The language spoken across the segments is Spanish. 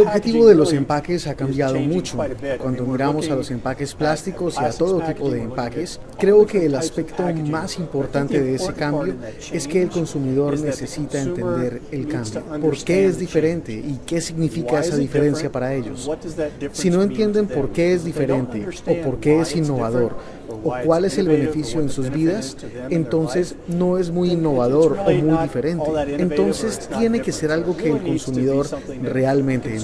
objetivo de los empaques ha cambiado mucho. Cuando miramos a los empaques plásticos y a todo tipo de empaques, creo que el aspecto más importante de ese cambio es que el consumidor necesita entender el cambio. ¿Por qué es diferente y qué significa esa diferencia para ellos? Si no entienden por qué es diferente o por qué es innovador, o cuál es el beneficio en sus vidas, entonces no es muy innovador o muy diferente. Entonces tiene que ser algo que el consumidor realmente entienda,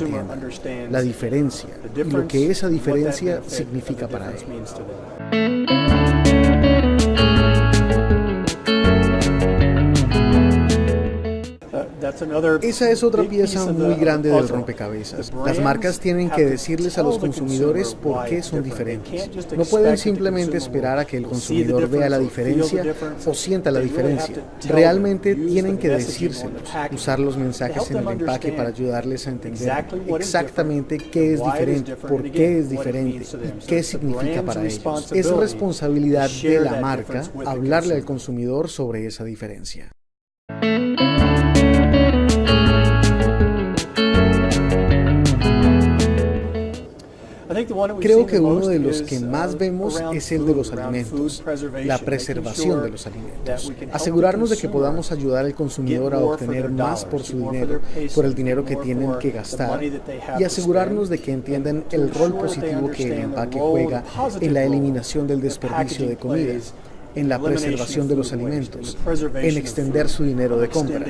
la diferencia y lo que esa diferencia significa para él. Esa es otra pieza muy grande del rompecabezas. Las marcas tienen que decirles a los consumidores por qué son diferentes. No pueden simplemente esperar a que el consumidor vea la diferencia o sienta la diferencia. Realmente tienen que decírselos, usar los mensajes en el empaque para ayudarles a entender exactamente qué es diferente, por qué es diferente y qué significa para ellos. Es responsabilidad de la marca hablarle al consumidor sobre esa diferencia. Creo que uno de los que más vemos es el de los alimentos, la preservación de los alimentos. Asegurarnos de que podamos ayudar al consumidor a obtener más por su dinero, por el dinero que tienen que gastar, y asegurarnos de que entiendan el rol positivo que el empaque juega en la eliminación del desperdicio de comida en la preservación de los alimentos, en extender su dinero de compra.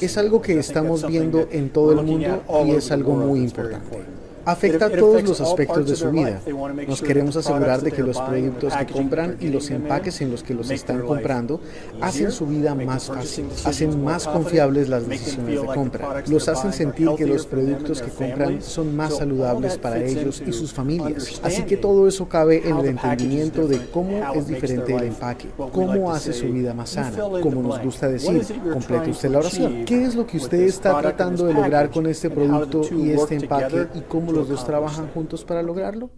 Es algo que estamos viendo en todo el mundo y es algo muy importante afecta a todos los aspectos de su vida. Nos queremos asegurar de que los productos que compran y los empaques en los que los están comprando hacen su vida más fácil, hacen más confiables las decisiones de compra, los hacen sentir que los productos que compran son más saludables para ellos y sus familias. Así que todo eso cabe en el entendimiento de cómo es diferente el empaque, cómo hace su vida más sana, como nos gusta decir, complete usted la oración. ¿Qué es lo que usted está tratando de lograr con este producto y este empaque y cómo los dos trabajan juntos para lograrlo?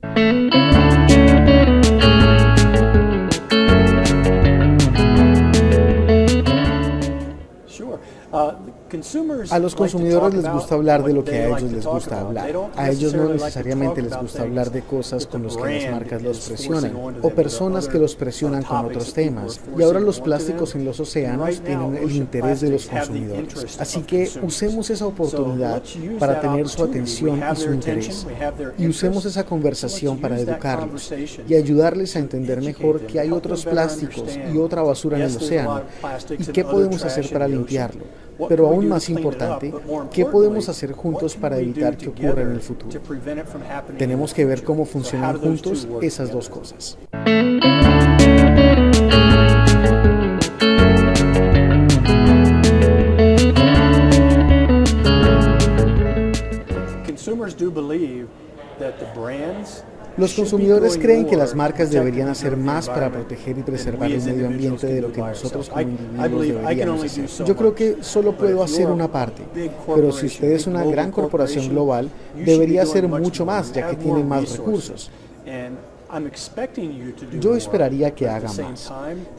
A los consumidores les gusta hablar de lo que a ellos les gusta hablar. A ellos no necesariamente les gusta hablar de cosas con las que las marcas los presionan o personas que los presionan con otros temas. Y ahora los plásticos en los océanos tienen el interés de los consumidores. Así que usemos esa oportunidad para tener su atención y su interés. Y usemos esa conversación para educarlos y ayudarles a entender mejor que hay otros plásticos y otra basura en el océano y qué podemos hacer para limpiarlo pero aún más importante, ¿qué podemos hacer juntos para evitar que ocurra en el futuro? Tenemos que ver cómo funcionan juntos esas dos cosas. Los consumidores creen que las marcas deberían hacer más para proteger y preservar el medio ambiente de lo que nosotros como individuos deberíamos hacer. Yo creo que solo puedo hacer una parte, pero si usted es una gran corporación global, debería hacer mucho más, ya que tiene más recursos. Yo esperaría que haga más,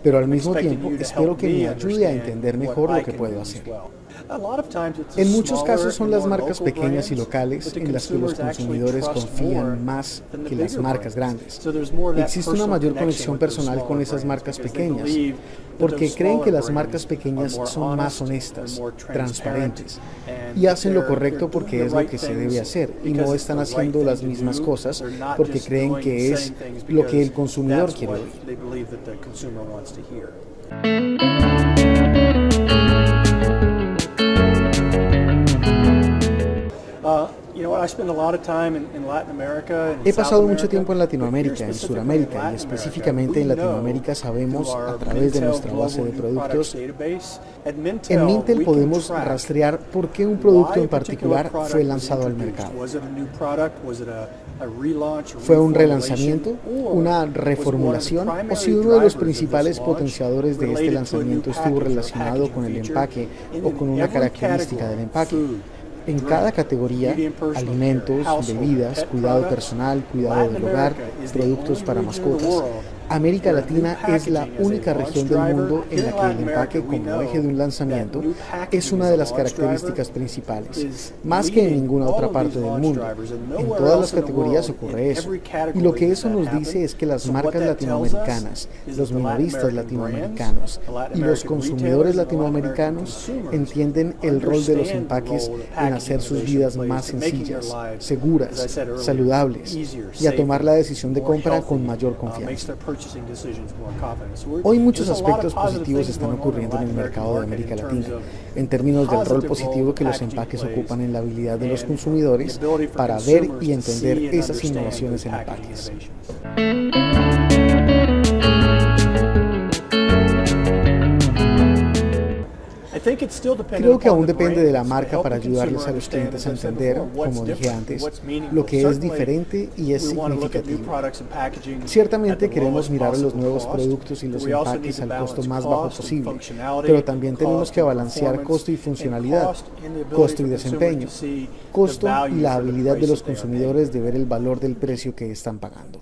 pero al mismo tiempo espero que me ayude a entender mejor lo que puedo hacer. En muchos casos son las marcas pequeñas y locales en las que los consumidores confían más que las marcas grandes. Existe una mayor conexión personal con esas marcas pequeñas porque creen que las marcas pequeñas son más honestas, transparentes y hacen lo correcto porque es lo que se debe hacer y no están haciendo las mismas cosas porque creen que es lo que el consumidor quiere oír. He pasado mucho tiempo en Latinoamérica, en Sudamérica y específicamente en Latinoamérica sabemos a través de nuestra base de productos. En Mintel podemos rastrear por qué un producto en particular fue lanzado al mercado. ¿Fue un relanzamiento, una reformulación o si uno de los principales potenciadores de este lanzamiento estuvo relacionado con el empaque o con una característica del empaque? En cada categoría, alimentos, bebidas, cuidado personal, cuidado del hogar, productos para mascotas. América Latina es la única región del mundo en la que el empaque como eje de un lanzamiento es una de las características principales, más que en ninguna otra parte del mundo. En todas las categorías ocurre eso. Y lo que eso nos dice es que las marcas latinoamericanas, los minoristas latinoamericanos y los consumidores latinoamericanos entienden el rol de los empaques en hacer sus vidas más sencillas, seguras, saludables y a tomar la decisión de compra con mayor confianza. Hoy muchos aspectos positivos están ocurriendo en el mercado de América Latina, en términos del rol positivo que los empaques ocupan en la habilidad de los consumidores para ver y entender esas innovaciones en empaques. Creo que aún depende de la marca para ayudarles a los clientes a entender, como dije antes, lo que es diferente y es significativo. Ciertamente queremos mirar los nuevos productos y los empaques al costo más bajo posible, pero también tenemos que balancear costo y funcionalidad, costo y desempeño, costo y la habilidad de los consumidores de ver el valor del precio que están pagando.